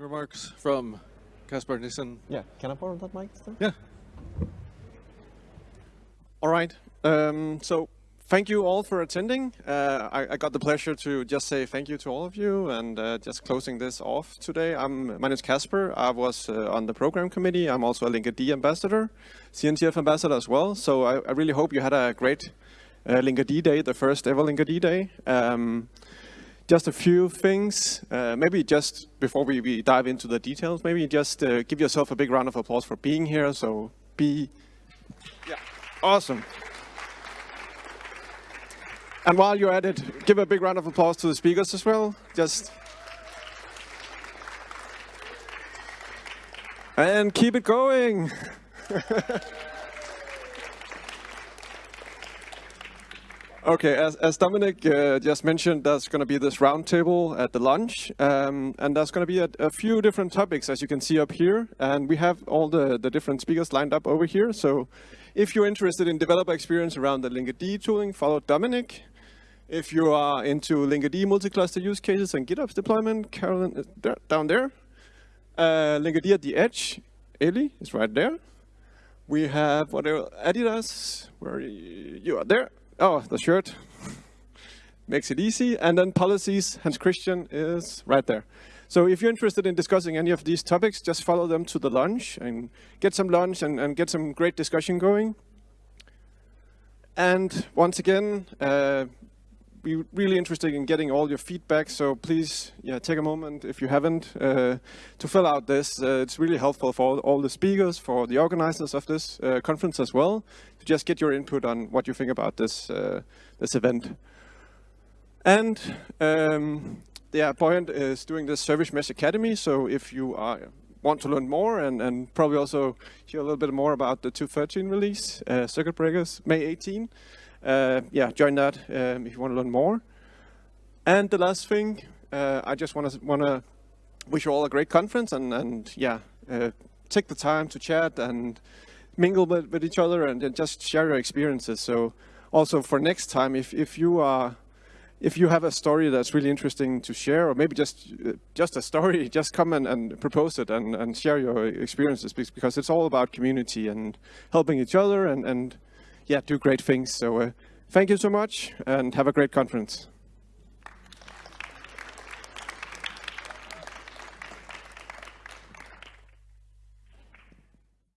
closing remarks from Kasper Nissen. Yeah, can I borrow that mic? Still? Yeah. All right. Um, so thank you all for attending. Uh, I, I, got the pleasure to just say thank you to all of you and uh, just closing this off today. I'm, my name is Kasper. I was uh, on the program committee. I'm also a Linkerd ambassador, CNCF ambassador as well. So I, I really hope you had a great uh, Linkerd Day, the first ever Linkerd Day. Um, just a few things, uh, maybe just before we, we, dive into the details, maybe just uh, give yourself a big round of applause for being here. So be, yeah, awesome. And while you're at it, give a big round of applause to the speakers as well. Just and keep it going. Okay, as, as Dominic uh, just mentioned, there's going to be this roundtable at the lunch, um, and there's going to be a, a, few different topics, as you can see up here, and we have all the, the different speakers lined up over here, so if you're interested in developer experience around the Linkerd tooling, follow Dominic. If you are into Linkerd multi-cluster use cases and GitOps deployment, Carolyn is down there. Uh, Linkerd at the edge, Eli is right there. We have what Adidas, where you are there. Oh, the shirt makes it easy. And then policies, Hans Christian is right there. So if you're interested in discussing any of these topics, just follow them to the lunch and get some lunch and, and get some great discussion going. And once again, uh, we're really interested in getting all your feedback, so please yeah, take a moment, if you haven't, uh, to fill out this. Uh, it's really helpful for all, all, the speakers, for the organizers of this uh, conference as well, to just get your input on what you think about this, uh, this event. And um, yeah, Buoyant is doing this Service Mesh Academy, so if you are, want to learn more and, and probably also hear a little bit more about the 2.13 release, uh, Circuit Breakers, May 18, uh, yeah, join that um, if you want to learn more. And the last thing, uh, I just want to want to wish you all a great conference and and yeah, uh, take the time to chat and mingle with, with each other and, and, just share your experiences. So also for next time, if if you are if you have a story that's really interesting to share, or maybe just uh, just a story, just come and, and propose it and, and share your experiences because it's all about community and helping each other and, and yeah, do great things. So uh, thank you so much and have a great conference.